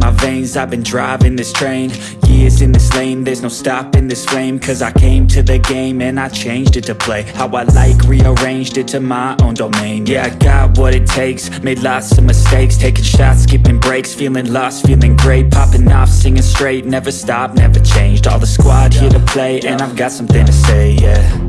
my veins. I've been driving this train Years in this lane. There's no stopping this flame Cause I came to the game And I changed it to play How I like Rearranged it to my own domain. Yeah, I got what it takes Made lots of mistakes Taking shots, skipping breaks Feeling lost, feeling great Popping off, singing straight Never stopped, never changed. All the squad here to play And I've got something to say, yeah.